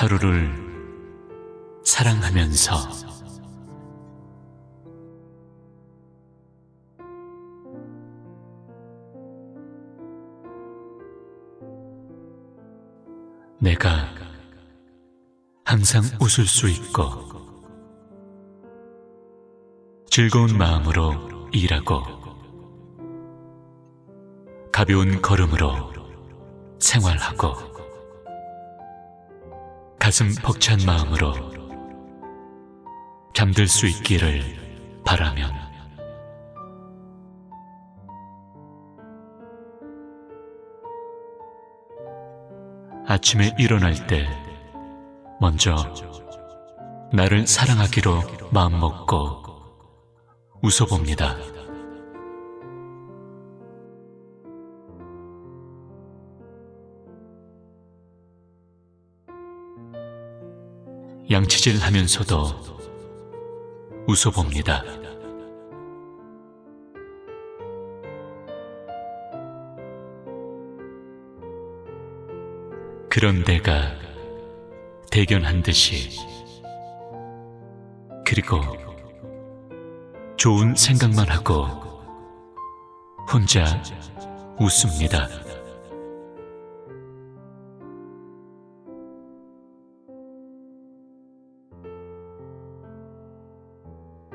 하루를 사랑하면서. 내가 항상 웃을 수 있고 즐거운 마음으로 일하고 가벼운 걸음으로 생활하고 가슴 벅찬 마음으로 잠들 수 있기를 바라면 아침에 일어날 때 먼저 나를 사랑하기로 마음먹고 웃어봅니다. 양치질 하면서도 웃어봅니다. 그런 데가 대견한 듯이 그리고 좋은 생각만 하고 혼자 웃습니다.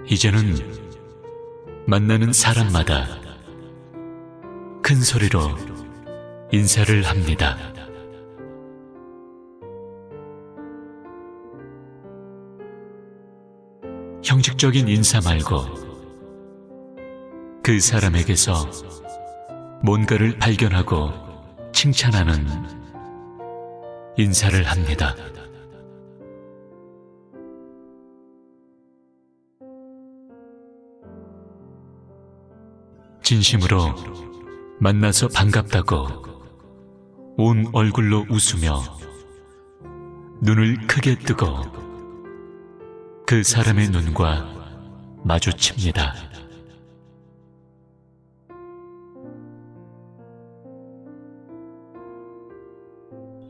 이제는 만나는 사람마다 큰 소리로 인사를 합니다. 형식적인 인사 말고 그 사람에게서 뭔가를 발견하고 칭찬하는 인사를 합니다. 진심으로 만나서 반갑다고 온 얼굴로 웃으며 눈을 크게 뜨고 그 사람의 눈과 마주칩니다.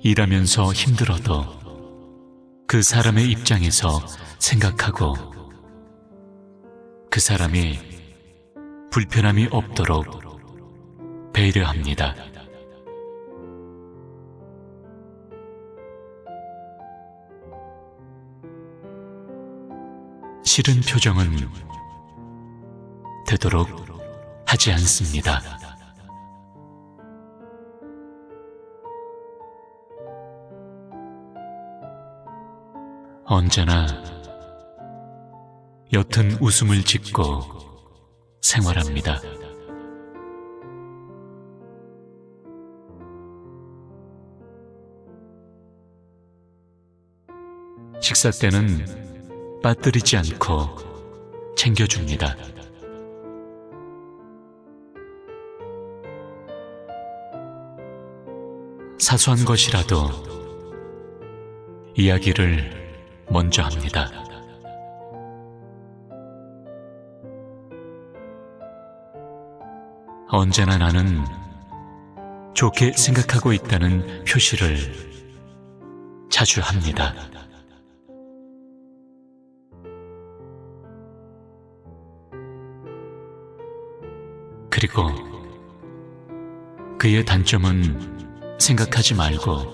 일하면서 힘들어도 그 사람의 입장에서 생각하고 그 사람이 불편함이 없도록 배려합니다. 싫은 표정은 되도록 하지 않습니다. 언제나 옅은 웃음을 짓고 생활합니다. 식사 때는 빠뜨리지 않고 챙겨줍니다. 사소한 것이라도 이야기를 먼저 합니다. 언제나 나는 좋게 생각하고 있다는 표시를 자주 합니다. 그리고 그의 단점은 생각하지 말고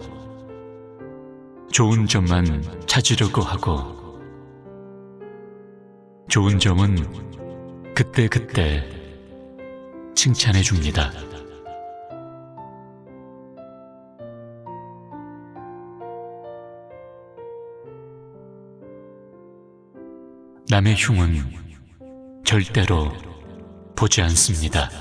좋은 점만 찾으려고 하고 좋은 점은 그때그때 칭찬해 줍니다. 남의 흉은 절대로 보지 않습니다.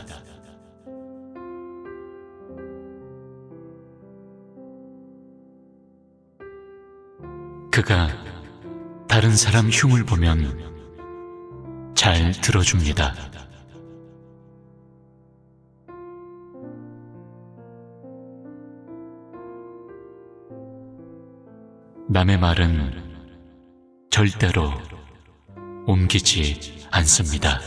그가 다른 사람 흉을 보면 잘 들어줍니다. 남의 말은 절대로 옮기지 않습니다.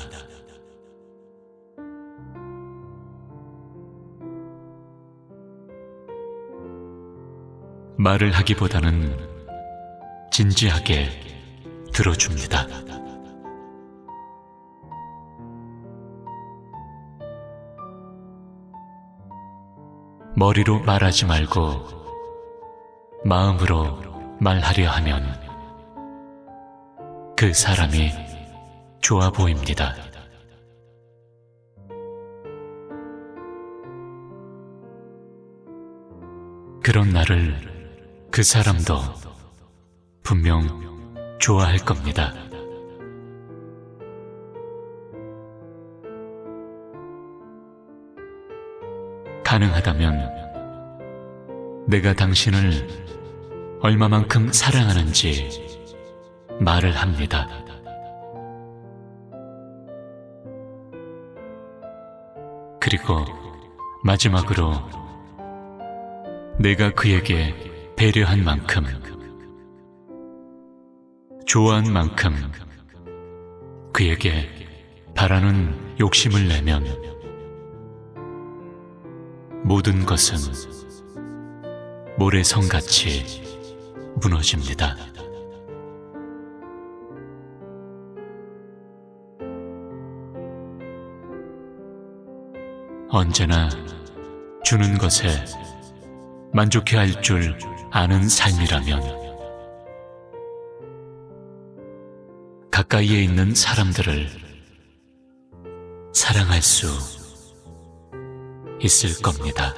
말을 하기보다는 진지하게 들어줍니다. 머리로 말하지 말고 마음으로 말하려 하면 그 사람이 좋아 보입니다. 그런 나를 그 사람도 분명 좋아할 겁니다. 가능하다면 내가 당신을 얼마만큼 사랑하는지 말을 합니다. 그리고 마지막으로 내가 그에게 배려한 만큼, 좋아한 만큼 그에게 바라는 욕심을 내면 모든 것은 모래성같이 무너집니다. 언제나 주는 것에 만족해 할 줄 아는 삶이라면 가까이에 있는 사람들을 사랑할 수 있을 겁니다.